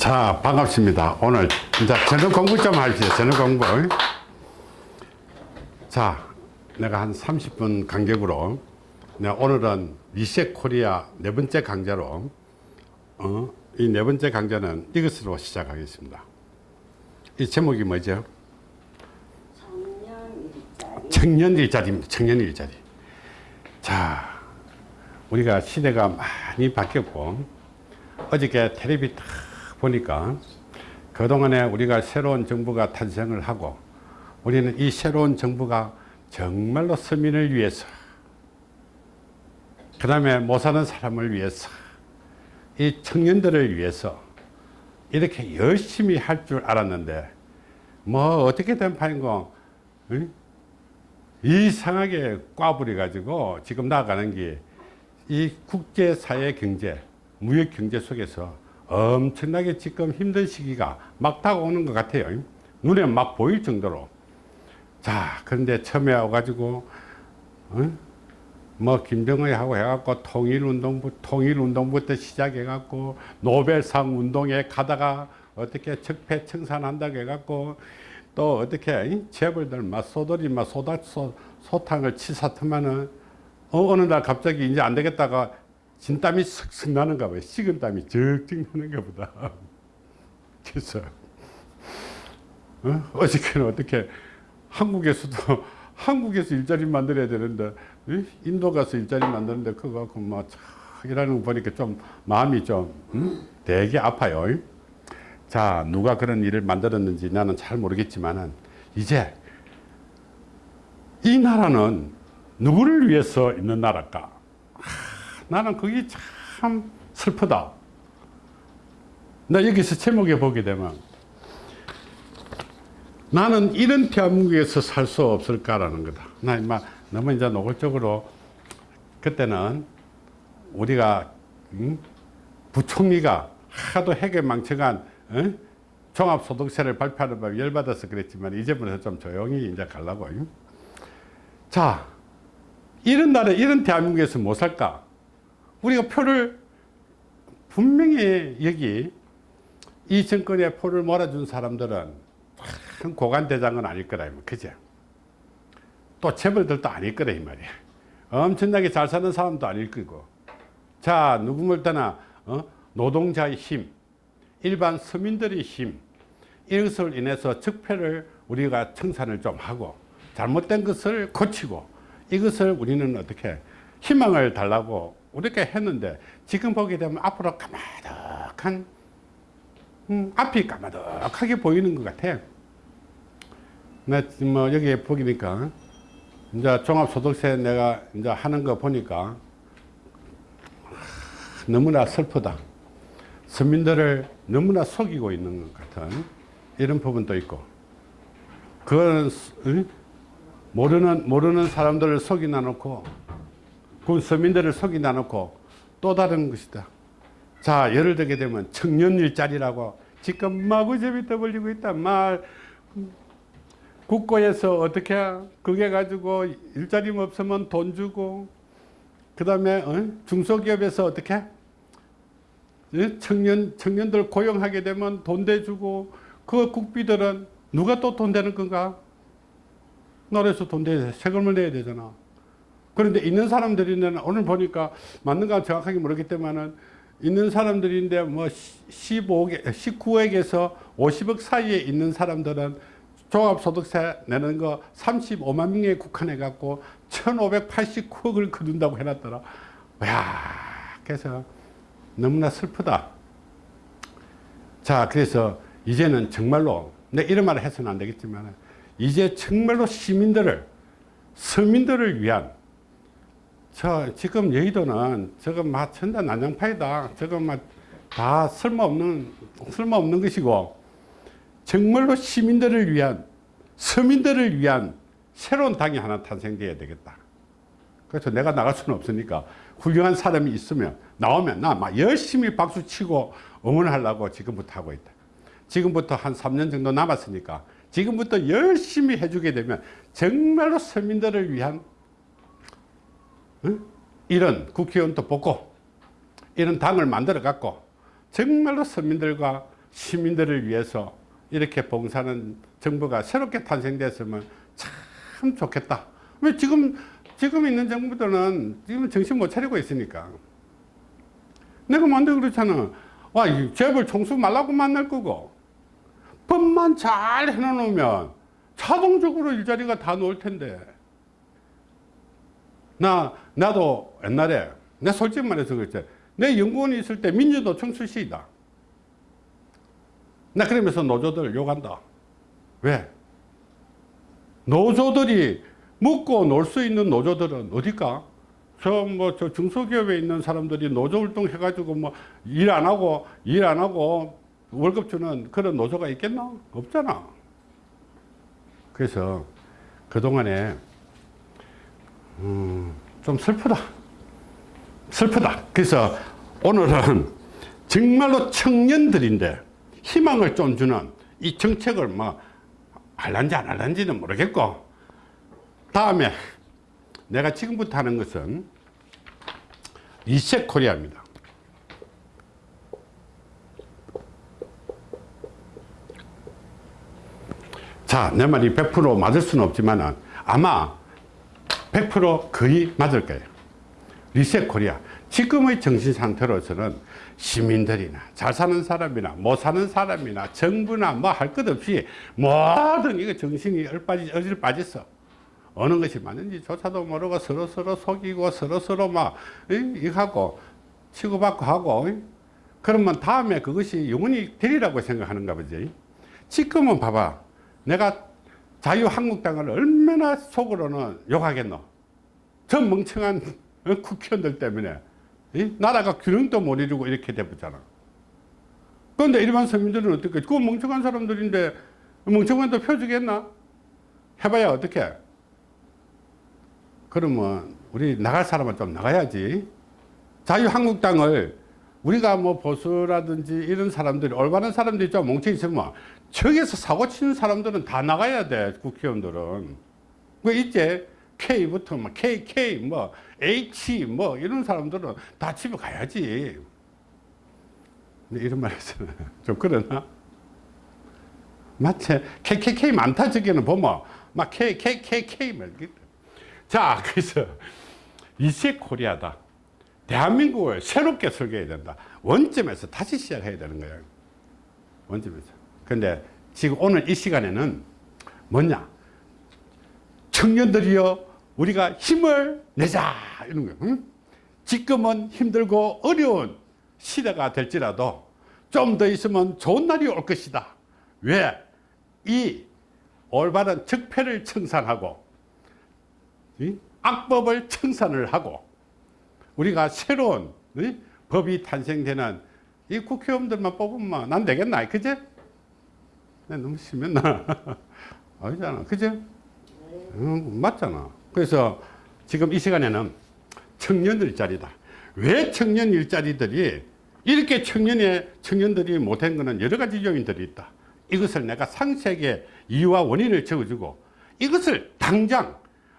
자 반갑습니다. 오늘 이제 저녁 공부 좀 할게요 저녁 공부. 자 내가 한 30분 간격으로 내가 오늘은 리셋 코리아 네 번째 강좌로 어, 이 네 번째 강좌는 이것으로 시작하겠습니다. 이 제목이 뭐죠? 청년 일자리입니다. 청년 일자리. 자 우리가 시대가 많이 바뀌었고 어저께 텔레비 딱 보니까 그동안에 우리가 새로운 정부가 탄생을 하고 우리는 이 새로운 정부가 정말로 서민을 위해서 그 다음에 못 사는 사람을 위해서 이 청년들을 위해서 이렇게 열심히 할 줄 알았는데 뭐 어떻게 된 판인고 응? 이상하게 꽈부려 가지고 지금 나아가는 게 이 국제사회 경제 무역 경제 속에서 엄청나게 지금 힘든 시기가 막 다가오는 것 같아요. 눈에 막 보일 정도로. 자 그런데 처음에 와가지고 어? 뭐 김정은하고 해갖고 통일운동부 통일운동부터 시작해갖고 노벨상 운동에 가다가 어떻게 적폐청산한다고 해갖고 또 어떻게 재벌들 막 소돌이 막 소다 소, 소탕을 치사트면은 어, 어느 날 갑자기 이제 안 되겠다가 진땀이 슥슥 나는가 봐요. 식은 땀이 적적 나는가 보다. 그래서 어? 어저께는 어떻게 한국에서도 한국에서 일자리 만들어야 되는데 인도 가서 일자리 만드는데 그거 갖고 막 일하는 거 보니까 좀 마음이 좀 음? 되게 아파요. 자 누가 그런 일을 만들었는지 나는 잘 모르겠지만은 이제 이 나라는 누구를 위해서 있는 나라일까? 나는 그게 참 슬프다. 나 여기서 제목에 보게 되면 나는 이런 대한민국에서 살 수 없을까라는 거다. 나 임마 너무 이제 노골적으로 그때는 우리가 음? 부총리가 하도 핵에 망쳐간 어? 종합소득세를 발표하는 법 열받아서 그랬지만 이제부터 좀 조용히 이제 가려고. 자, 이런 나라, 이런 대한민국에서 못 살까? 우리가 표를 분명히 여기 이 정권에 표를 몰아준 사람들은 큰 고관대장은 아닐 거다. 그죠? 또 재벌들도 아닐 거다. 이 말이야. 엄청나게 잘 사는 사람도 아닐 거고. 자, 누구를 떠나, 어? 노동자의 힘, 일반 서민들의 힘, 이것을 인해서 적폐를 우리가 청산을 좀 하고, 잘못된 것을 고치고, 이것을 우리는 어떻게 희망을 달라고 이렇게 했는데 지금 보게 되면 앞으로 까마득한 음, 앞이 까마득하게 보이는 것 같아. 나뭐 여기 보니까 이제 종합소득세 내가 이제 하는 거 보니까 너무나 슬프다. 서민들을 너무나 속이고 있는 것 같은 이런 부분도 있고 그거는 모르는 모르는 사람들을 속이나 놓고 그 서민들을 속이나 놓고 또 다른 것이다. 자, 예를 들게 되면 청년 일자리라고 지금 마구잡이 떠벌리고 있다. 말 국고에서 어떻게 그게 가지고 일자리 없으면 돈 주고 그 다음에 어? 중소기업에서 어떻게 어? 청년 청년들 고용하게 되면 돈 대주고 그 국비들은 누가 또 돈 되는 건가? 나라에서 돈 내야 세금을 내야 되잖아. 그런데 있는 사람들이는 오늘 보니까 맞는가 정확하게 모르겠지만은 있는 사람들인데 뭐 15억, 19억에서 50억 사이에 있는 사람들은 종합소득세 내는 거 35만 명에 국한해 갖고 1589억을 거둔다고 해놨더라. 야 그래서 너무나 슬프다. 자, 그래서 이제는 정말로 내 이런 말을 해서는 안 되겠지만 이제 정말로 시민들을 서민들을 위한 저 지금 여의도는 저거 막 천단 난장파이다. 저거 막다 쓸모없는 쓸모없는 것이고 정말로 시민들을 위한 서민들을 위한 새로운 당이 하나 탄생돼야 되겠다. 그래서 내가 나갈 수는 없으니까 훌륭한 사람이 있으면 나오면 나 막 열심히 박수 치고 응원하려고 지금부터 하고 있다. 지금부터 한 3년 정도 남았으니까 지금부터 열심히 해주게 되면 정말로 서민들을 위한 이런 국회의원도 뽑고 이런 당을 만들어 갖고 정말로 서민들과 시민들을 위해서 이렇게 봉사하는 정부가 새롭게 탄생됐으면 참 좋겠다. 왜 지금 지금 있는 정부들은 지금 정신 못 차리고 있으니까. 내가 만들 그렇잖아. 와, 이 재벌 총수 말라고 만날 거고. 법만 잘 해놓으면 자동적으로 일자리가 다 나올 텐데. 나, 나도 옛날에, 내 솔직히 말해서 그랬지. 내 연구원이 있을 때 민주노총 출신이다. 나 그러면서 노조들 욕한다. 왜? 노조들이 먹고 놀 수 있는 노조들은 어딜까? 저 뭐 저 중소기업에 있는 사람들이 노조 활동 해가지고 뭐 일 안 하고 일 안 하고 월급 주는 그런 노조가 있겠나? 없잖아. 그래서 그동안에 음, 좀 슬프다. 슬프다. 그래서 오늘은 정말로 청년들인데 희망을 좀 주는 이 정책을 뭐 할란지 안 할란지는 모르겠고 다음에 내가 지금부터 하는 것은 리셋 코리아입니다. 자, 내 말이 100% 맞을 수는 없지만 아마 100% 거의 맞을 거예요. 리셋 코리아. 지금의 정신 상태로서는 시민들이나 잘 사는 사람이나 못 사는 사람이나 정부나 뭐 할 것 없이 모든 이거 정신이 얼빠지, 어질 빠졌어. 어느 것이 맞는지 조차도 모르고 서로서로 속이고 서로서로 막, 이거 하고 치고받고 하고. 그러면 다음에 그것이 영원히 되리라고 생각하는가 보지. 지금은 봐봐. 내가 자유한국당을 얼마나 속으로는 욕하겠노. 저 멍청한 국회의원들 때문에 이? 나라가 균형도 못 이루고 이렇게 돼버잖아. 그런데 일반 서민들은 어떻게? 그 멍청한 사람들인데 멍청한도 표주겠나? 해봐야 어떻게? 그러면 우리 나갈 사람은 좀 나가야지. 자유한국당을 우리가 뭐 보수라든지 이런 사람들이 올바른 사람들이 좀 뭉쳐 있으면 저기서 사고 치는 사람들은 다 나가야 돼 국회의원들은. 그 있지 K부터 뭐 KK 뭐 H 뭐 이런 사람들은 다 집에 가야지. 이런 말에서는 좀 그러나? 마치 KKK 많다 저기는 보면 막 KKKK 자 그래서 이세 코리아다 대한민국을 새롭게 설계해야 된다. 원점에서 다시 시작해야 되는 거예요. 원점에서. 근데 지금 오늘 이 시간에는 뭐냐? 청년들이여 우리가 힘을 내자 이런 거예요. 응? 지금은 힘들고 어려운 시대가 될지라도 좀 더 있으면 좋은 날이 올 것이다. 왜? 이 올바른 적폐를 청산하고 악법을 청산을 하고 우리가 새로운 이? 법이 탄생되는 이 국회의원들만 뽑으면 난 되겠나 그제? 너무 심했나? 아니잖아 그제? 응, 맞잖아 그래서 지금 이 시간에는 청년 일자리다 왜 청년 일자리들이 이렇게 청년의 청년들이 못한 것은 여러 가지 요인들이 있다 이것을 내가 상세하게 이유와 원인을 적어주고 이것을 당장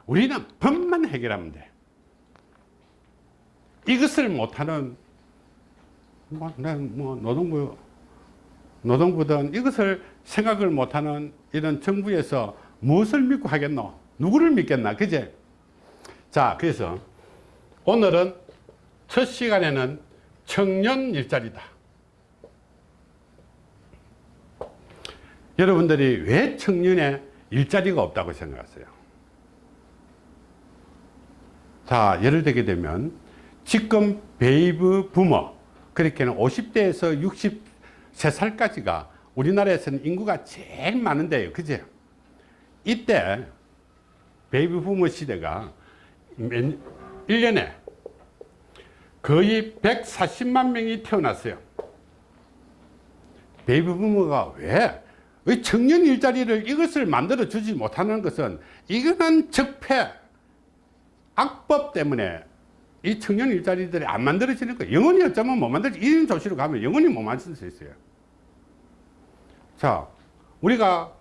우리는 법만 해결하면 돼 이것을 못하는 뭐, 뭐 노동부 노동부든 이것을 생각을 못하는 이런 정부에서 무엇을 믿고 하겠노? 누구를 믿겠나? 그제? 자, 그래서 오늘은 첫 시간에는 청년 일자리다. 여러분들이 왜 청년의 일자리가 없다고 생각하세요? 자, 예를 들게 되면 지금 baby boomer 그렇게는 50대에서 63살까지가 우리나라에서는 인구가 제일 많은데요. 그죠 이때 baby boomer 시대가 1년에 거의 140만 명이 태어났어요. baby boomer가 왜 청년 일자리를 이것을 만들어 주지 못하는 것은 이거는 적폐 악법 때문에 이 청년 일자리들이 안 만들어지는 거예요. 영원히 어쩌면 못 만들지. 1인 조시로 가면 영원히 못 만들 수 있어요. 자, 우리가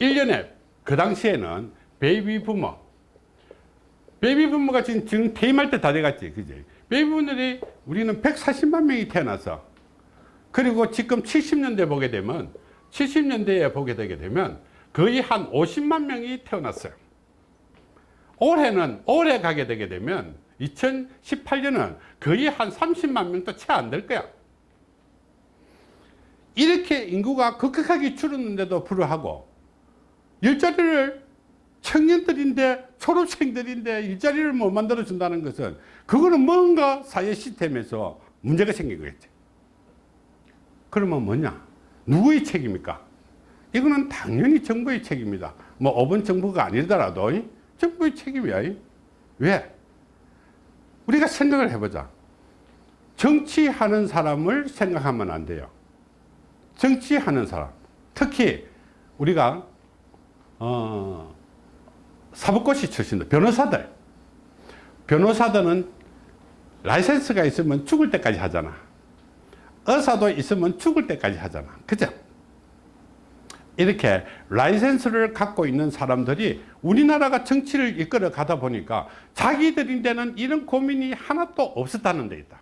1년에 그 당시에는 baby boomer, baby boomer가 지금, 지금 퇴임할 때 다 돼갔지. 그지? baby boomer들이 우리는 140만 명이 태어나서 그리고 지금 70년대 보게 되면 70년대에 보게 되게 되면 거의 한 50만 명이 태어났어요. 올해는 올해 가게 되게 되면 2018년은 거의 한 30만 명도 채 안 될 거야. 이렇게 인구가 급격하게 줄었는데도 불구하고 일자리를 청년들인데 졸업생들인데 일자리를 못 만들어 준다는 것은 그거는 뭔가 사회 시스템에서 문제가 생긴 거겠지. 그러면 뭐냐? 누구의 책임입니까? 이거는 당연히 정부의 책임이다. 뭐 5번 정부가 아니더라도 정부의 책임이야. 왜? 우리가 생각을 해보자. 정치하는 사람을 생각하면 안 돼요. 정치하는 사람. 특히 우리가 어, 사법고시 출신들, 변호사들. 변호사들은 라이센스가 있으면 죽을 때까지 하잖아. 의사도 있으면 죽을 때까지 하잖아. 그죠? 이렇게 라이센스를 갖고 있는 사람들이 우리나라가 정치를 이끌어 가다 보니까 자기들인데는 이런 고민이 하나도 없었다는 데 있다.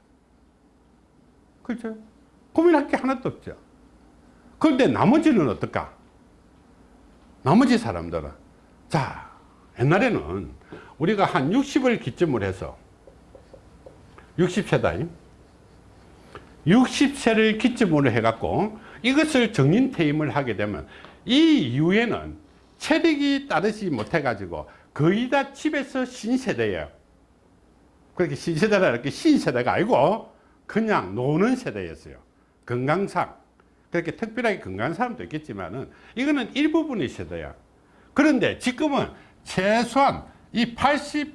그렇죠? 고민할 게 하나도 없죠. 그런데 나머지는 어떨까? 나머지 사람들은 자 옛날에는 우리가 한 60을 기점으로 해서 60세다 60세를 기점으로 해갖고 이것을 정인 퇴임을 하게 되면 이 이후에는 체력이 따르지 못해 가지고 거의 다 집에서 신세대예요 그렇게 신세대라 이렇게 신세대가 아니고 그냥 노는 세대였어요 건강상 그렇게 특별하게 건강한 사람도 있겠지만 은 이거는 일부분의 세대야 그런데 지금은 최소한 이 80,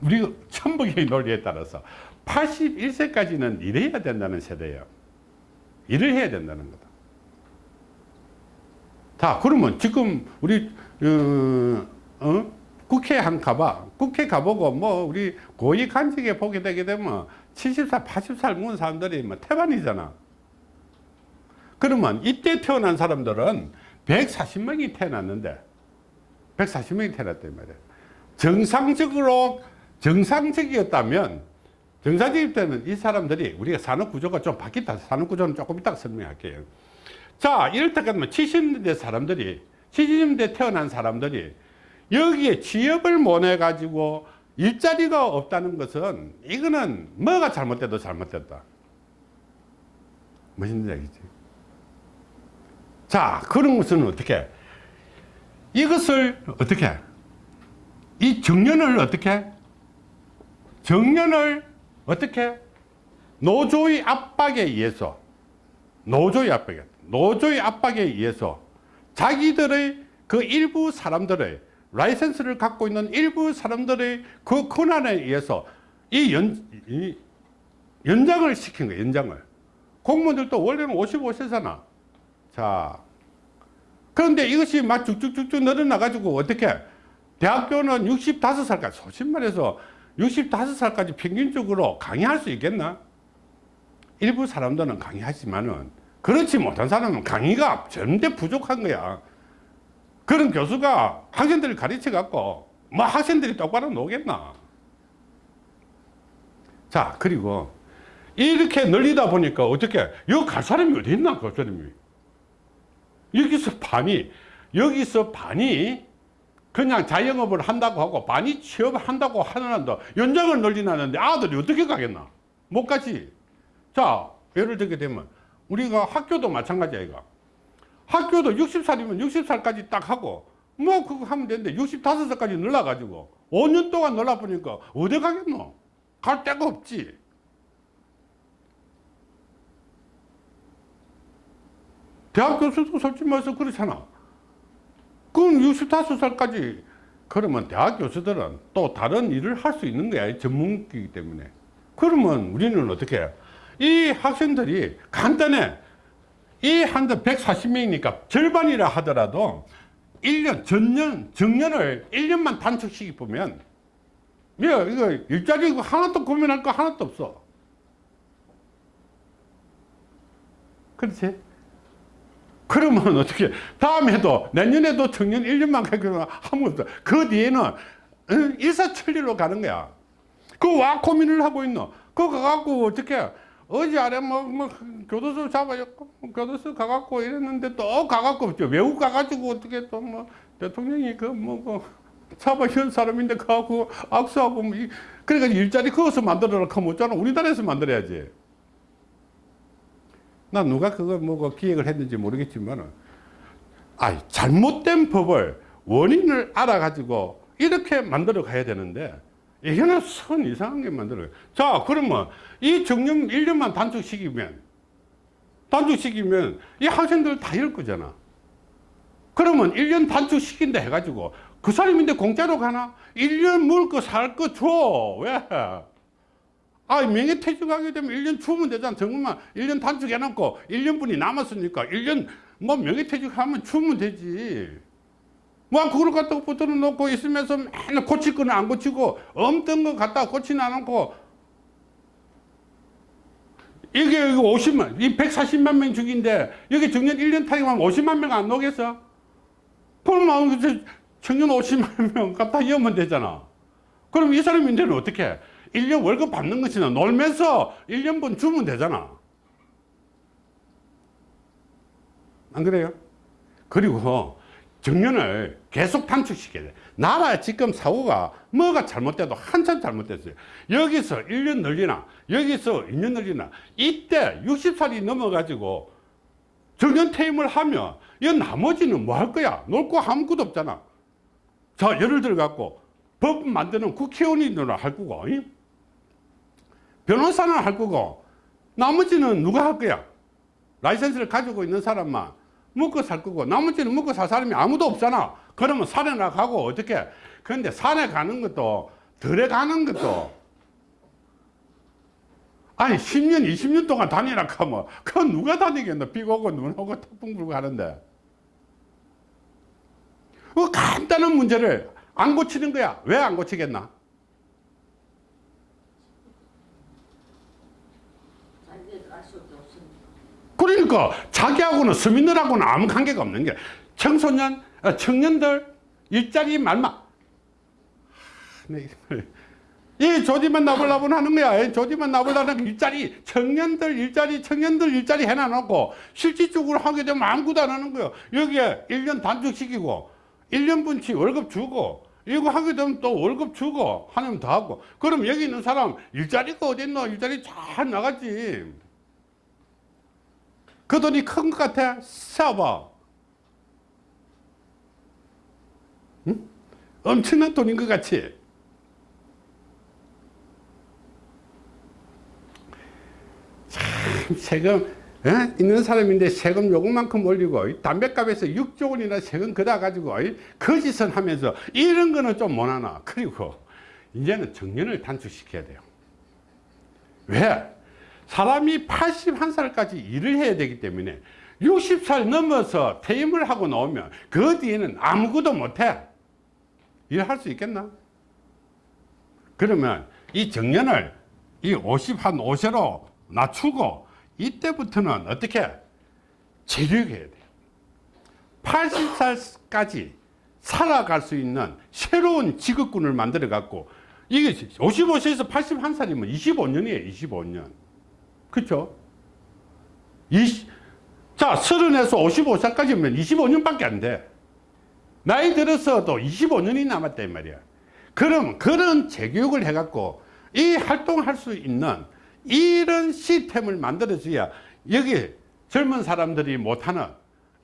우리 천복의 논리에 따라서 81세까지는 일해야 된다는 세대예요. 일을 해야 된다는 거다. 자, 그러면 지금 우리, 어, 어? 국회 한 가봐. 국회 가보고 뭐 우리 고위 간직에 보게 되게 되면 70살, 80살 먹은 사람들이 뭐 태반이잖아. 그러면 이때 태어난 사람들은 140명이 태어났는데 140명이 태어났단 말이에요. 정상적으로 정상적이었다면 정상적일 때는 이 사람들이 우리가 산업구조가 좀 바뀌었다. 산업구조는 조금 이따 설명할게요. 자 이럴 때까지만 70년대 사람들이 70년대 태어난 사람들이 여기에 취업을 못 해 가지고 일자리가 없다는 것은 이거는 뭐가 잘못돼도 잘못됐다. 무슨 얘기지? 자 그런 것은 어떻게? 이것을 어떻게? 이 정년을 어떻게? 정년을 어떻게? 노조의 압박에 의해서 노조의 압박에 노조의 압박에 의해서 자기들의 그 일부 사람들의 라이센스를 갖고 있는 일부 사람들의 그 권한에 의해서 이, 연, 이 연장을 시킨 거예요 연장을 공무원들도 원래는 55세잖아 자 그런데 이것이 막 쭉쭉쭉쭉 늘어나 가지고 어떻게 대학교는 65살까지 솔직히 말해서 65살까지 평균적으로 강의할 수 있겠나? 일부 사람들은 강의하지만은 그렇지 못한 사람은 강의가 전대 부족한 거야. 그런 교수가 학생들을 가르쳐 갖고 뭐 학생들이 똑바로 노겠나? 자, 그리고 이렇게 늘리다 보니까 어떻게 여기 갈 사람이 어디 있나? 그 사람이. 여기서 반이 여기서 반이 그냥 자영업을 한다고 하고 반이 취업을 한다고 하는데 연장을 늘리나는데 아들이 어떻게 가겠나 못 가지 자 예를 들게 되면 우리가 학교도 마찬가지야 이거. 학교도 60살이면 60살까지 딱 하고 뭐 그거 하면 되는데 65살까지 늘려 가지고 5년 동안 늘려 보니까 어디 가겠노? 갈 데가 없지. 대학 교수도 솔직히 말해서 그렇잖아. 그럼 65살까지 그러면 대학 교수들은 또 다른 일을 할 수 있는 거야 전문기이기 때문에. 그러면 우리는 어떻게 해? 이 학생들이 간단해. 이 한대 140명이니까 절반이라 하더라도 1년 전년 정년을 1년만 단축시키 보면 야, 이거 일자리 하나도 고민할 거 하나도 없어. 그렇지? 그러면 어떻게 다음에도 내년에도 청년 1년만 가기로 하면 없어 그 뒤에는 일사천리로 가는 거야. 그 와 고민을 하고 있노. 그거 갖고 어떻게 어제 아래 뭐, 뭐 교도소 잡아였고 교도소 가갖고 이랬는데 또 가갖고 저 외국 가가지고 어떻게 또 뭐 대통령이 그뭐 그 잡아온 사람인데 가고 악수하고 뭐 이- 그러니까 일자리 거기서 만들어라. 하면 어쩌나 우리나라에서 만들어야지. 나 누가 그거 뭐그 기획을 했는지 모르겠지만은 아 잘못된 법을 원인을 알아가지고 이렇게 만들어 가야 되는데 이게는 선 이상한 게 만들어요. 자, 그러면 이 정년 1년만 단축시키면, 단축시키면 이 학생들 다 이럴 거잖아. 그러면 1년 단축시킨다 해가지고 그 사람인데 공짜로 가나? 1년 먹을 거 살 거 줘. 왜? 아, 명예퇴직하게 되면 1년 주면 되잖아. 정말 1년 단축해놓고 1년분이 남았으니까 1년 뭐 명예퇴직하면 주면 되지. 뭐 그걸 갖다가 붙들어 놓고 있으면서 맨날 고칠 거는 안 고치고 없던 거 갖다가 고치는 안 않고 이게 여기 50만 이 140만 명 죽인데 여기 정년 1년 타임하면 50만 명 안 나오겠어? 그러면 그 청년 50만 명 갖다 이으면 되잖아 그럼 이 사람인데는 어떻게 1년 월급 받는 것이나 놀면서 1년분 주면 되잖아 안 그래요? 그리고 정년을 계속 단축시켜야 돼. 나라 지금 사고가 뭐가 잘못돼도 한참 잘못됐어요. 여기서 1년 늘리나, 여기서 2년 늘리나, 이때 60살이 넘어가지고 정년 퇴임을 하면 이 나머지는 뭐 할 거야? 놀 거 아무것도 없잖아. 자, 예를 들어 갖고 법 만드는 국회의원이나 할 거고, 이? 변호사는 할 거고, 나머지는 누가 할 거야? 라이센스를 가지고 있는 사람만 먹고 살 거고 나머지는 먹고 살 사람이 아무도 없잖아. 그러면 산에 나 가고 어떻게 그런데 산에 가는 것도 들에 가는 것도 아니 10년 20년 동안 다니라 하면 그건 누가 다니겠노? 비 오고 눈 오고 태풍 불고 하는데. 그 간단한 문제를 안 고치는 거야. 왜 안 고치겠나 자기들 알 수밖에 없으니까. 그러니까 자기하고는 서민들하고는 아무 관계가 없는 게 청소년, 어, 청년들 일자리 네, 이 조지만 나불나불 하는 거야. 이 조지만 나불나는 일자리, 청년들 일자리, 청년들 일자리 해놔놓고 실질적으로 하게 되면 아무것도 안 하는 거예요. 여기에 1년 단축시키고 1년분치 월급 주고 이거 하게 되면 또 월급 주고 하면 더 하고 그럼 여기 있는 사람 일자리가 어딨노? 일자리 잘 나갔지. 그 돈이 큰 것 같아? 싸봐. 응? 엄청난 돈인 것 같이. 참, 세금, 에? 있는 사람인데 세금 요금만큼 올리고, 이 담배값에서 6조 원이나 세금 걷어 가지고, 이 거짓은 하면서, 이런 거는 좀 못하나. 그리고, 이제는 정년을 단축시켜야 돼요. 왜? 사람이 81살까지 일을 해야 되기 때문에 60살 넘어서 퇴임을 하고 나오면 그 뒤에는 아무것도 못해. 일할 수 있겠나? 그러면 이 정년을 이 50, 한 5세로 낮추고 이때부터는 어떻게 재력해야 돼요. 80살까지 살아갈 수 있는 새로운 직업군을 만들어 갖고 이게 55세에서 81살이면 25년이에요. 25년. 그렇죠? 20, 자, 30에서 55살까지면 25년밖에 안 돼. 나이 들어서도 25년이 남았다 이 말이야. 그럼 그런 재교육을 해갖고 이 활동할 수 있는 이런 시스템을 만들어줘야 여기 젊은 사람들이 못하는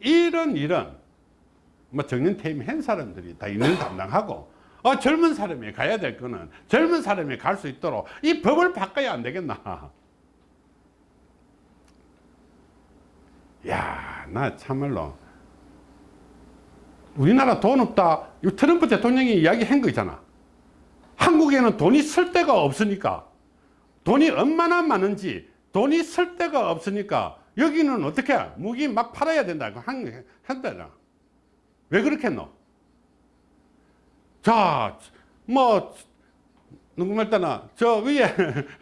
이런 이런 뭐 정년 퇴임 한 사람들이 다 있는 담당하고 어, 젊은 사람이 가야 될 거는 젊은 사람이 갈 수 있도록 이 법을 바꿔야 안 되겠나. 야, 나 참말로 우리나라 돈 없다. 이 트럼프 대통령이 이야기한 거 있잖아. 한국에는 돈이 쓸 데가 없으니까 돈이 얼마나 많은지 돈이 쓸 데가 없으니까 여기는 어떻게 무기 막 팔아야 된다고 한, 한다잖아. 왜 그렇겠노? 자, 뭐, 누구 말따나, 저 위에,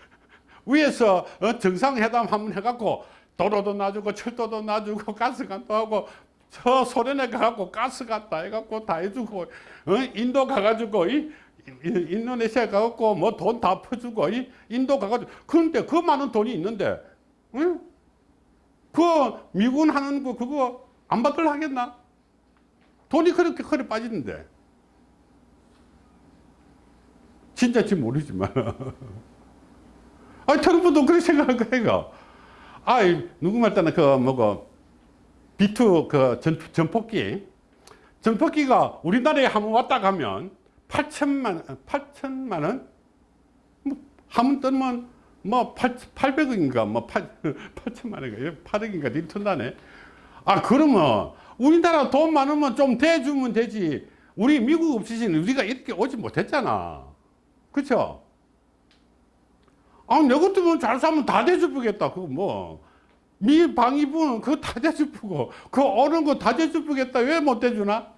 위에서 어, 정상회담 한번 해갖고 도로도 놔주고 철도도 놔주고 가스관도 하고 저 소련에 가갖고 가스 갔다 해갖고 다 해주고 어? 인도 가가지고 이, 이- 인도네시아 가갖고 뭐 돈 다 퍼주고 이 인도 가가지고 그런데 그 많은 돈이 있는데 응? 그 미군 하는 거 그거 안 받들 하겠나? 돈이 그렇게 커리 빠지는데. 진짜지 모르지만. 아, 트럼프도 그렇게 생각할 거예요. 아, 누구 말따나 그 뭐고 B2 그 전, 전폭기. 전폭기가 우리나라에 한번 왔다 가면 8천만, 8천만 원? 뭐, 한번 뜨면 뭐 8, 800억인가 뭐 8, 8천만 원인가 8억인가 리턴다네. 아, 그러면 우리나라 돈 많으면 좀 대주면 되지. 우리 미국 없으신 우리가 이렇게 오지 못했잖아. 그쵸? 아, 내 같으면 잘 사면 다 대주부겠다. 그거 뭐. 미 방위부는 그거 다 대주부고, 그 어른 거 다 대주부겠다. 왜 못 대주나?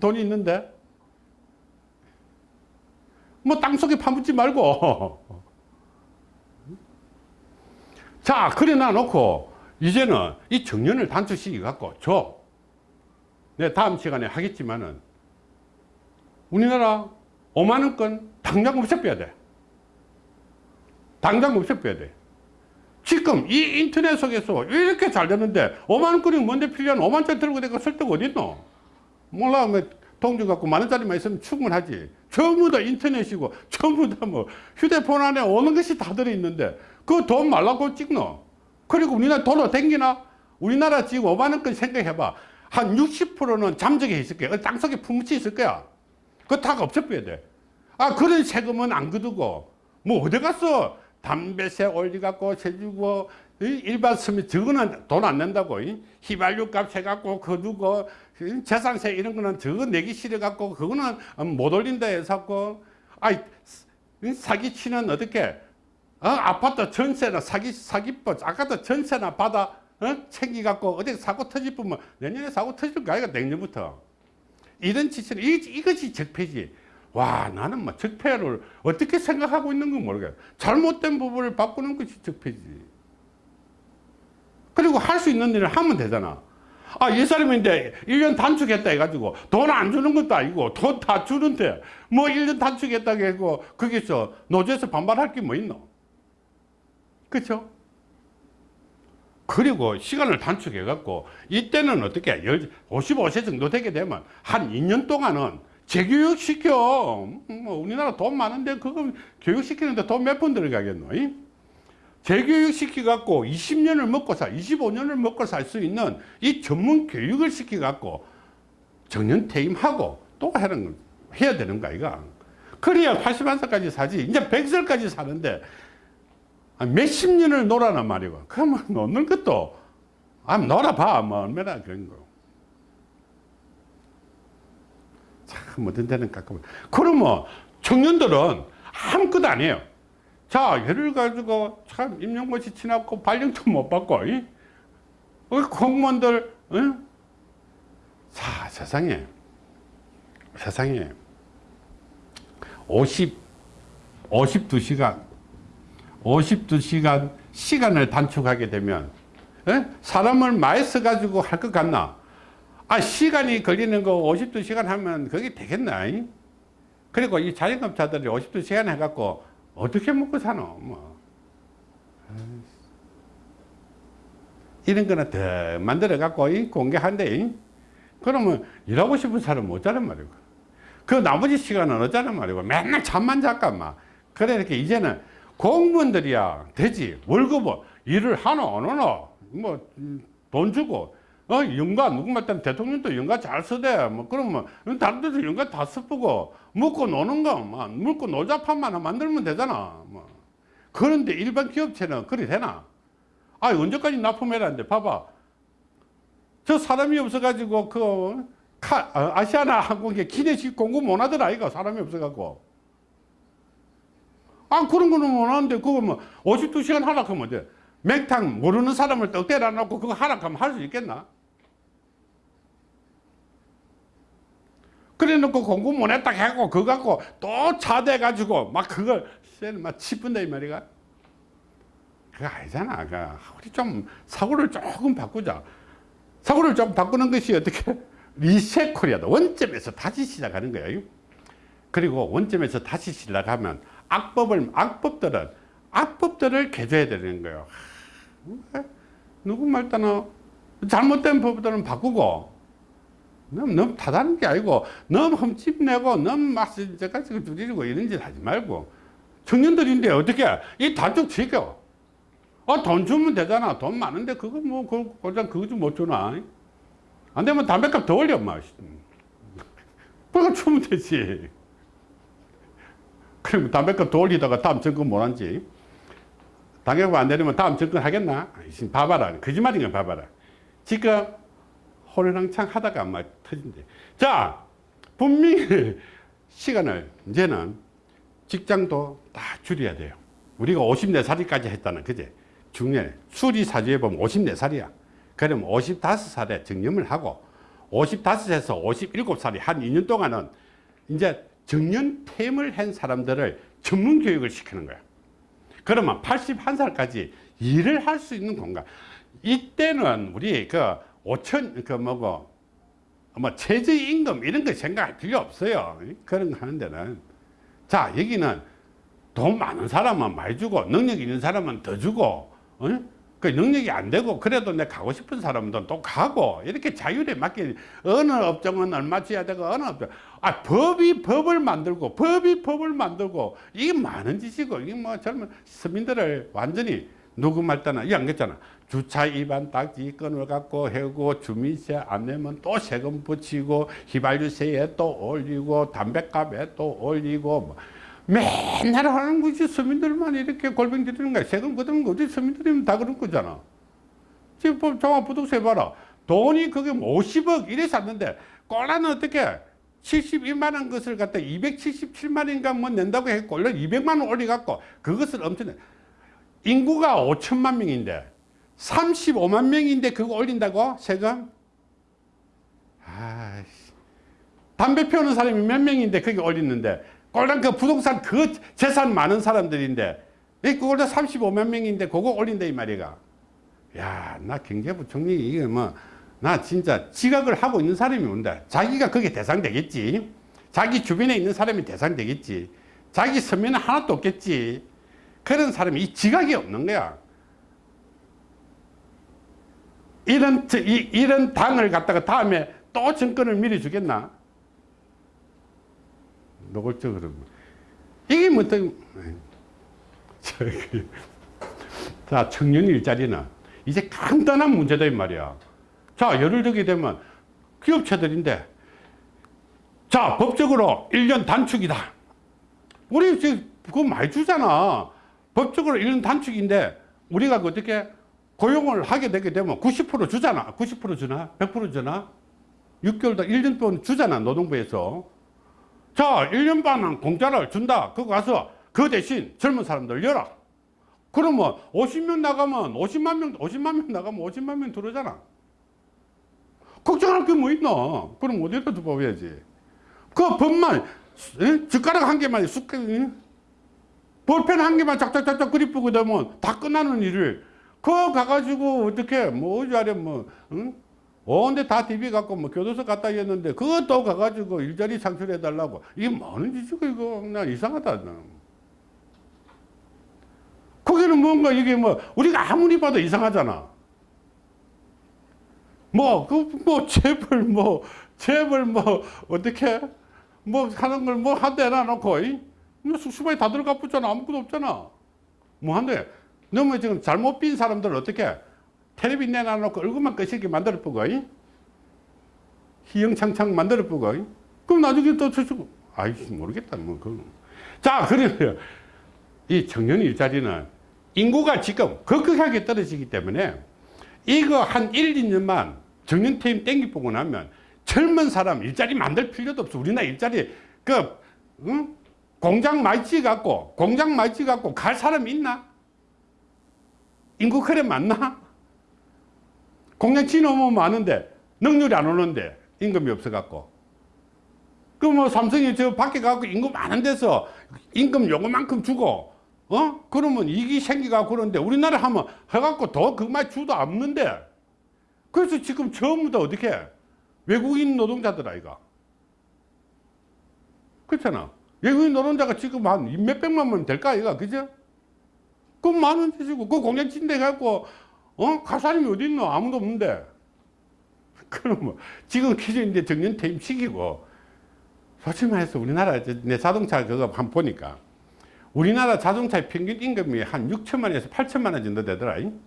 돈이 있는데. 뭐 땅속에 파묻지 말고. 자, 그래 놔놓고, 이제는 이 정년을 단축시키 갖고, 줘. 내 다음 시간에 하겠지만은, 우리나라 5만원권 당장 없애빼야 돼. 당장 없애빼야 돼. 지금 이 인터넷 속에서 이렇게 잘 되는데 5만원권이 뭔데 필요한 5만짜리 들고 내가 쓸 데가 어딨노? 몰라, 뭐, 동전 갖고 만원짜리만 있으면 충분하지. 전부 다 인터넷이고, 전부 다 뭐, 휴대폰 안에 오는 것이 다 들어있는데, 그 돈 말라고 찍노? 그리고 우리나라 돈으로 댕기나? 우리나라 지금 5만원권 생각해봐. 한 60%는 잠적해 있을 거야. 땅속에 품묻혀 있을 거야. 그거 다 없애빼야 돼. 아, 그런 세금은 안 거두고, 뭐, 어디 갔어? 담배세 올려갖고, 세주고, 일반 서민, 저거는 돈 안 낸다고. 이? 휘발유 값 해갖고, 거두고, 이 재산세 이런 거는 저거 내기 싫어갖고, 그거는 못 올린다 해서고, 아이, 이 사기치는 어떻게, 어? 아파트 전세나 사기, 사기법, 아까도 전세나 받아, 어? 챙기갖고, 어디 사고 터지면 내년에 사고 터질 거 아이가 내년부터. 이런 짓을, 이, 이것이 적폐지. 와, 나는 뭐 적폐를 어떻게 생각하고 있는 건 모르겠어. 잘못된 부분을 바꾸는 것이 적폐지. 그리고 할 수 있는 일을 하면 되잖아. 아, 이 사람인데 1년 단축했다 해가지고 돈 안 주는 것도 아니고 돈 다 주는데 뭐 1년 단축했다고 해고 거기서 노조에서 반발할 게 뭐 있노? 그쵸? 그리고 시간을 단축해 갖고 이때는 어떻게 55세 정도 되게 되면 한 2년 동안은 재교육 시켜. 뭐 우리나라 돈 많은데 그거 교육시키는데 돈 몇 푼 들어가겠노? 이? 재교육 시켜갖고 20년을 먹고 살, 25년을 먹고 살 수 있는 이 전문 교육을 시켜갖고 정년 퇴임하고 또 하는, 거- 해야 되는 거 아이가? 그래야 81살까지 사지. 이제 100살까지 사는데 한 몇십 년을 놀아란 말이고. 그러면 노는 것도, 아, 놀아봐. 뭐, 얼마나 그런 거. 참, 어떤 데는 가끔. 그러면 청년들은 아무것도 안 해요. 자, 예를 가지고 참 임용고시 지났고 발령도 못 받고, 이? 우리 공무원들, 응? 자, 세상에, 세상에 50, 52시간, 52시간 시간을 단축하게 되면, 에? 사람을 많이 써가지고 할 것 같나? 아, 시간이 걸리는 거 52시간 하면 그게 되겠나? 이? 그리고 이 자영업자들이 52시간 해갖고 어떻게 먹고 사노? 뭐. 이런 거는 더 만들어 갖고 이 공개한대. 이? 그러면 일하고 싶은 사람 못 자란 말이고. 그 나머지 시간은 어쩌란 말이고. 맨날 잠만 잠깐만. 그래, 이렇게 이제는 공무원들이야 되지. 월급을 일을 하노, 안 하노? 뭐, 음, 돈 주고. 어, 연가, 누구말 때는 대통령도 연가 잘 쓰대. 뭐, 그러면, 다른 데도 연가 다 쓰고, 먹고 노는 거, 뭐, 먹고 노자판만 만들면 되잖아. 뭐. 그런데 일반 기업체는 그리 되나? 아, 언제까지 납품해라는데, 봐봐. 저 사람이 없어가지고, 그, 카, 어, 아시아나 항공에 기내식 공급 못 하더라, 이거. 사람이 없어갖고. 아, 그런 거는 못 하는데, 그거 뭐, 52시간 하락하면 돼. 맥탕 모르는 사람을 떡대라 놓고 그거 하락하면 할 수 있겠나? 그래 놓고 공부 못 했다 하고 그거 갖고 또 차대 가지고 막 그걸 막 치분다 이 말이가. 그거 아니잖아. 그 우리 좀 사고를 조금 바꾸자. 사고를 좀 바꾸는 것이 어떻게 리셋 코리아다 원점에서 다시 시작하는 거예요 그리고 원점에서 다시 시작하면 악법을 악법들은 악법들을 개조해야 되는 거예요. 왜? 누구 말 따나 잘못된 법들은 바꾸고 너무, 너무 타다는 게 아니고 너무 흠집내고 너무 막 저까지 줄이고 이런 짓 하지 말고. 청년들인데 어떻게 이 단축 지켜? 아, 돈 주면 되잖아. 돈 많은데 그거 뭐 그, 고장 그거 좀 못 주나? 안 되면 담배값 더 올려 마 그거 주면 되지. 그러면 담배값 더 올리다가 다음 정권 못 한지. 당연히 안 되면 다음 정권 하겠나? 아이씨, 봐봐라. 거짓말인 거 봐봐라. 지금 호랑창 하다가 막 터진대. 자, 분명히 시간을 이제는 직장도 다 줄여야 돼요. 우리가 54살까지 했다는 그제 중년에 수리사주에 보면 54살이야. 그러면 55살에 정년을 하고 55에서 57살이 한 2년 동안은 이제 정년 퇴임을 한 사람들을 전문 교육을 시키는 거야. 그러면 81살까지 일을 할 수 있는 공간. 이때는 우리 그 5천, 그 뭐고, 뭐 최저임금 이런 거 생각할 필요 없어요. 그런 거 하는 데는. 자, 여기는 돈 많은 사람은 많이 주고, 능력 있는 사람은 더 주고, 어? 그 능력이 안 되고, 그래도 내 가고 싶은 사람은 또 가고, 이렇게 자율에 맞게, 어느 업종은 얼마 줘야 되고, 어느 업종. 아, 법이 법을 만들고, 법이 법을 만들고, 이게 많은 짓이고, 이게 뭐 젊은 서민들을 완전히 누구 말 때나, 이안 그랬잖아. 주차 위반 딱지 건을 갖고 해고, 주민세 안 내면 또 세금 붙이고, 휘발유세에 또 올리고, 담배값에 또 올리고, 뭐. 맨날 하는 거지. 서민들만 이렇게 골병 들이는 거야. 세금 걷는 거지 서민들이면 다 그런 거잖아. 지금 종합부동산 봐라. 돈이 그게 50억 이래 샀는데 꼴라는 어떻게 72만 원 것을 갖다 277만 원인가 뭐 낸다고 했고 원래 200만 원 올려갖고 그것을 엄청 인구가 5천만 명인데 35만 명인데 그거 올린다고? 세금? 아이씨. 담배 피우는 사람이 몇 명인데 그게 올리는데? 꼴랑 그 부동산 그 재산 많은 사람들인데. 이 그걸로 35만 명인데 그거 올린다 이 말이가. 야 나 경제부 총리 이게 뭐나 진짜 지각을 하고 있는 사람이 온다. 자기가 그게 대상 되겠지. 자기 주변에 있는 사람이 대상 되겠지. 자기 서면은 하나도 없겠지. 그런 사람이 이 지각이 없는 거야 이런 이런 당을 갖다가 다음에 또 정권을 미리 주겠나? 노골적으로. 이게 뭐 어떤 저기 자 청년 일자리는 이제 간단한 문제다 이 말이야. 자 예를 들게 되면 기업체들인데 자 법적으로 1년 단축이다. 우리 지금 그거 많이 주잖아. 법적으로 1년 단축인데 우리가 그 어떻게 고용을 하게 되게 되면 90% 주잖아 90% 주나 100% 주나 6개월 다 1년 동안 주잖아 노동부에서 자, 1년 반은 공짜를 준다. 그거 가서 그 대신 젊은 사람들 열어. 그러면 50명 나가면 50만 명, 50만 명 나가면 50만 명 들어오잖아. 걱정할 게 뭐 있나? 그럼 어디다 두어야지 그 법만, 에? 젓가락 한 개만, 숟, 에? 볼펜 한 개만 짝짝짝짝 그리쁘고 되면 다 끝나는 일을 그거 가가지고 어떻게, 뭐, 어디하려 뭐, 응? 온데 다 DB 갖고 뭐 교도소 갔다 했는데 그것도 가가지고 일자리 창출해 달라고. 이게 뭐는 짓이고 이거? 나 이상하다 나. 거기는 뭔가 이게 뭐 우리가 아무리 봐도 이상하잖아. 뭐 그 뭐 재벌 뭐 재벌 뭐 어떻게? 뭐 하는 걸 뭐 한대 놔놓고 이? 뭐다 들어가 붙잖아. 아무것도 없잖아. 뭐 한대 너무 지금 잘못 빈 사람들 어떻게 텔레비 내놔놓고 얼굴만 꺼시게 만들어 보고 희영창창 만들어 보고 그럼 나중에 또 저쪽 아이씨 모르겠다 뭐 그. 자 그러면 이 청년 일자리는 인구가 지금 급격하게 떨어지기 때문에 이거 한 1, 2년만 정년 퇴임 땡기 보고 나면 젊은 사람 일자리 만들 필요도 없어 우리나라 일자리 그 응? 공장 많이 지갖고 공장 많이 지갖고 갈 사람 있나? 인구 그래 많나? 공장 지놓으면 많은데 능률이 안 오는데 임금이 없어갖고. 그뭐 삼성이 저 밖에 가고 임금 많은 데서 임금 요거만큼 주고 어? 그러면 이익이 생기가 그런데 우리나라 하면 해갖고 더 그만 주도 없는데. 그래서 지금 전부 다 어떻게 외국인 노동자들 아이가 그렇잖아. 외국인 노동자가 지금 한 몇백만 명 될까 이가 그죠 그 많은 짓이고 그 공장 침대 갖고 어? 갈 사람이 어디 있노? 아무도 없는데. 그럼 뭐, 지금 기존인데 정년 퇴임시키고, 솔직히 말해서 우리나라 내 자동차 그거 한번 보니까, 우리나라 자동차의 평균 임금이 한 6천만에서 8천만 원 정도 되더라. 잉?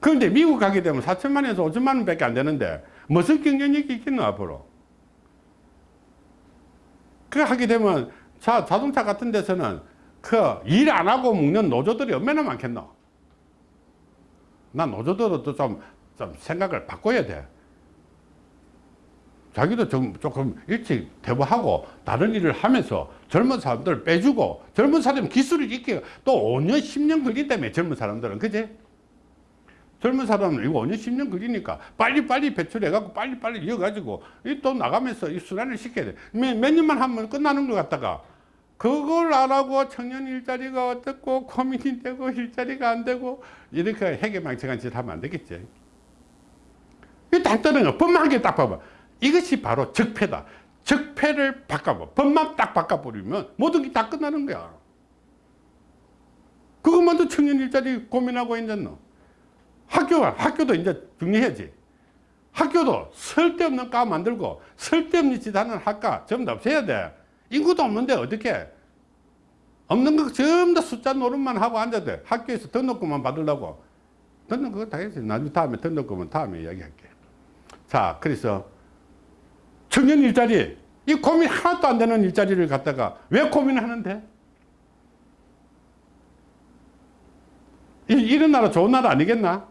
그런데 미국 가게 되면 4천만 원에서 5천만 원 밖에 안 되는데, 무슨 경쟁력이 있겠노, 앞으로? 그 하게 되면, 자, 자동차 같은 데서는 그 일 안 하고 먹는 노조들이 얼마나 많겠노? 난 노조들도 좀, 좀 생각을 바꿔야 돼. 자기도 좀 조금 일찍 대부하고 다른 일을 하면서 젊은 사람들을 빼주고 젊은 사람 기술을 익히고 또 5년, 10년 걸린다며 젊은 사람들은. 그지? 젊은 사람은 이거 5년, 10년 걸리니까 빨리빨리 배출해갖고 빨리빨리 이어가지고 이또 나가면서 이 순환을 시켜야 돼. 몇, 몇 년만 하면 끝나는 것 같다가 그걸 안 하고 청년 일자리가 어떻고 고민이 되고 일자리가 안 되고 이렇게 해괴망측한 짓 하면 안 되겠지. 이 단단한 거 법만 게딱 봐봐. 이것이 바로 적폐다. 적폐를 바꿔봐. 법만 딱 바꿔버리면 모든 게 다 끝나는 거야. 그것만도 청년 일자리 고민하고 있는 너. 학교가, 학교도 이제 정리해야지. 학교도 쓸데없는 과 만들고 쓸데없는 짓 하는 학과 전부 다 없애야 돼. 인구도 없는데 어떻게 없는 거 전부 다 숫자 노릇만 하고 앉아야 돼. 학교에서 등록금만 받으려고. 등록 그거 다 했지. 나중에 다음에 등록금은 다음에 이야기할게. 자, 그래서 청년 일자리, 이 고민 하나도 안 되는 일자리를 갖다가 왜 고민하는데? 이, 이런 나라 좋은 나라 아니겠나?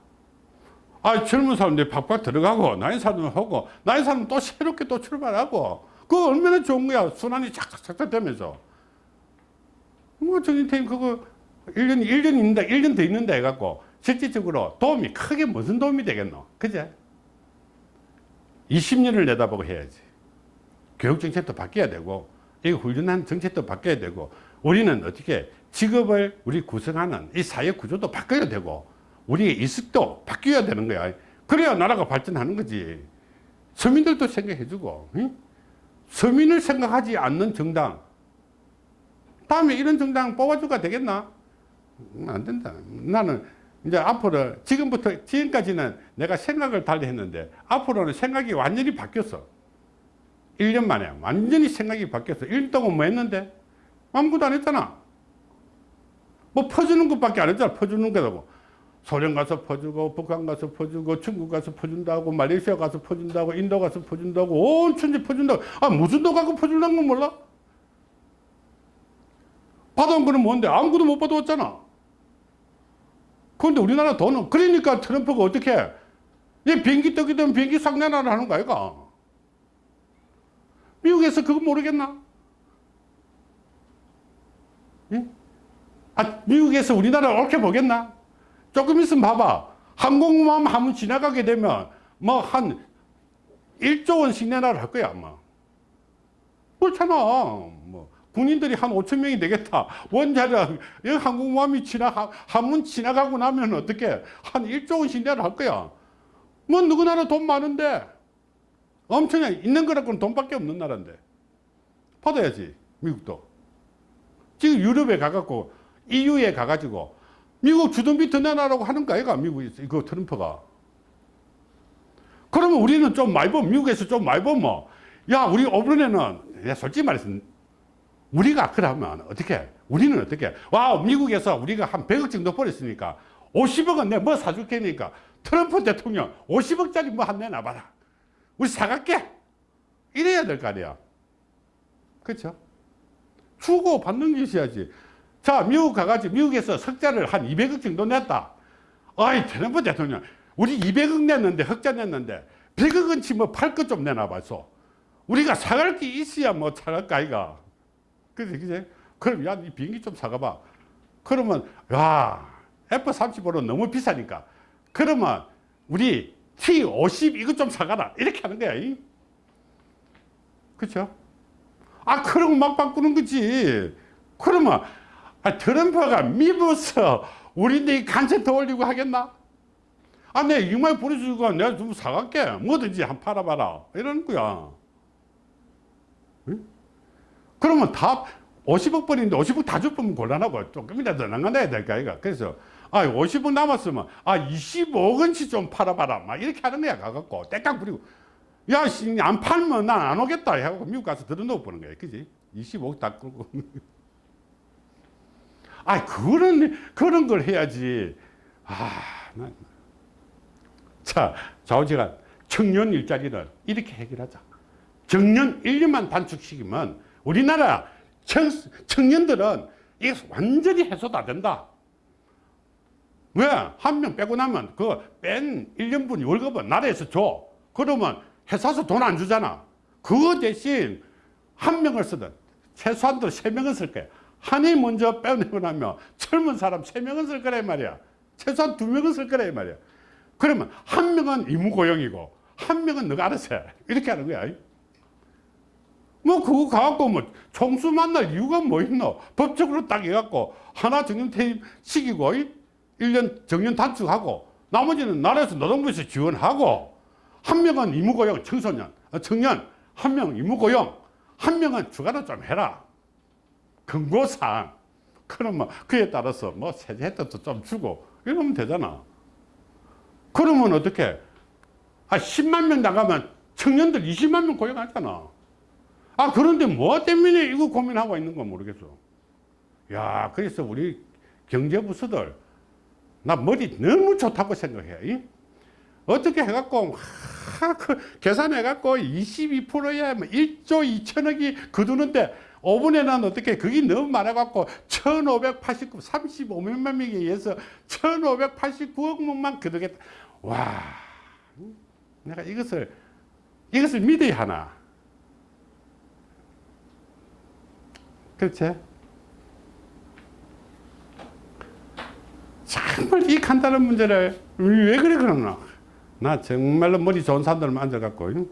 아, 젊은 사람들이 팍팍 들어가고, 나이 사람은 하고, 나이 사람은 또 새롭게 또 출발하고, 그거 얼마나 좋은 거야. 순환이 착착착착 되면서. 뭐, 정인태임 그거 1년, 1년 있는다, 1년 더 있는다 해갖고, 실질적으로 도움이 크게 무슨 도움이 되겠노? 그제? 20년을 내다보고 해야지. 교육 정책도 바뀌어야 되고, 이 훈련한 정책도 바뀌어야 되고, 우리는 어떻게 직업을 우리 구성하는 이 사회 구조도 바뀌어야 되고, 우리의意識도 바뀌어야 되는 거야. 그래야 나라가 발전하는 거지. 서민들도 생각해주고, 응? 서민을 생각하지 않는 정당, 다음에 이런 정당 뽑아주가 되겠나? 음, 안 된다. 나는 이제 앞으로, 지금부터, 지금까지는 내가 생각을 달리 했는데, 앞으로는 생각이 완전히 바뀌었어. 1년 만에. 완전히 생각이 바뀌었어. 1년 동안 뭐 했는데? 아무것도 안 했잖아. 뭐 퍼주는 것밖에 안 했잖아. 퍼주는 거라고. 소련 가서 퍼주고, 북한 가서 퍼주고, 중국 가서 퍼준다고, 말레이시아 가서 퍼준다고, 인도 가서 퍼준다고, 온 천지 퍼준다고. 아, 무슨 도 가고 퍼준다는 건 몰라? 받아온 거는 뭔데? 아무것도 못 받아왔잖아. 그런데 우리나라 돈은, 그러니까 트럼프가 어떻게 해? 얘 비행기 되면 비행기 상내나라 하는 거 아이가? 미국에서 그거 모르겠나? 예? 아, 미국에서 우리나라를 옳게 보겠나? 조금 있으면 봐봐. 항공모함 한번 지나가게 되면 뭐 한 1조 원씩 내놔를 할 거야, 아마. 그렇잖아. 뭐 군인들이 한 5천 명이 되겠다. 원자력 항공모함이 지나가 한번 지나가고 나면 어떻게 한 1조 원씩 내라 할 거야. 뭐 누구 나라 돈 많은데 엄청나 있는 거라고는 돈밖에 없는 나라인데 받아야지 미국도. 지금 유럽에 가갖고 EU에 가가지고 미국 주둔비 더 내놔라고 하는 거 아이가 미국이 이거 트럼프가. 그러면 우리는 좀 많이 보면 미국에서 좀 많이 보면 야 우리 내가 솔직히 말해서 우리가 그러면 어떻게 우리는 어떻게 와 미국에서 우리가 한 100억 정도 벌었으니까 50억은 내가 뭐 사줄 테니까 트럼프 대통령 50억짜리 뭐 한 내놔봐라. 우리 사갈게. 이래야 될 거 아니야. 그렇죠 주고 받는 것이야지 자 미국 가가지고 미국에서 석자를 한 200억 정도 냈다. 아이 트럼프 대통령. 우리 200억 냈는데 흑자 냈는데 100억은치 뭐팔것 좀 내놔봐서. 우리가 사갈 게 있어야 뭐 사갈 거 아이가. 그지 그지? 그럼 야 이 비행기 좀 사가봐. 그러면 야 F-35는 너무 비싸니까. 그러면 우리 T-50 이거 좀 사가라. 이렇게 하는 거야 이. 그쵸? 아 그러고 막 바꾸는 거지. 그러면 아, 트럼프가 미부서 우리들이 간세 더 올리고 하겠나 아, 내 이마에 보내주고 내가 좀 사갈게. 뭐든지 한 팔아봐라. 이러는 거야. 응? 그러면 다 50억 벌인데 50억 다 줬으면 곤란하고 조금이라도 나가야 될까, 이가. 그래서 아 50억 남았으면 아 25억원치 좀 팔아봐라 막 이렇게 하는 거야 가갖고 떼깍 부리고 야 안 팔면 난 안 오겠다 해갖고 미국 가서 들어놓고 보는 거야 그지 25억 다 끌고 아 그런 그런 걸 해야지 아 난 자, 좌우지간 청년 일자리를 이렇게 해결하자. 정년 1년만 단축시키면 우리나라 청, 청년들은 이게 완전히 해소 다 된다. 왜? 한 명 빼고 나면 그 뺀 1년분 월급은 나라에서 줘. 그러면 회사에서 돈 안 주잖아. 그거 대신 한 명을 쓰든 최소한도 세 명은 쓸 거야. 한이 먼저 빼내고 나면 젊은 사람 세 명은 쓸 거란 말이야. 최소한 두 명은 쓸 거란 말이야. 그러면 한 명은 의무고용이고 한 명은 너가 알아서 해. 이렇게 하는 거야. 뭐 그거 가갖고 뭐 총수 만날 이유가 뭐 있노? 법적으로 딱 해갖고 하나 정년 퇴임 시키고 1년 정년 단축하고 나머지는 나라에서 노동부에서 지원하고 한 명은 의무고용 청소년, 어, 청년 한명 의무고용 한 명은 주가로 좀 해라. 근거상 그러면 그에 따라서 뭐 세제 혜택도 좀 주고 이러면 되잖아. 그러면 어떻게? 아, 10만 명 나가면 청년들 20만 명 고용하잖아. 아, 그런데 뭐 때문에 이거 고민하고 있는 건 모르겠어. 야, 그래서 우리 경제부서들, 나 머리 너무 좋다고 생각해. 이? 어떻게 해갖고, 하, 그 계산해갖고 22%에 뭐 1조 2천억이 거두는데 5분에는 어떻게 그게 너무 많아갖고 1589, 35몇만 명에 의해서 1589억 원만 거두겠다. 와, 내가 이것을, 이것을 믿어야 하나. 그렇지? 정말 이 간단한 문제를 왜 그래 그러나? 나 정말로 머리 좋은 사람들만 앉아갖고, 응?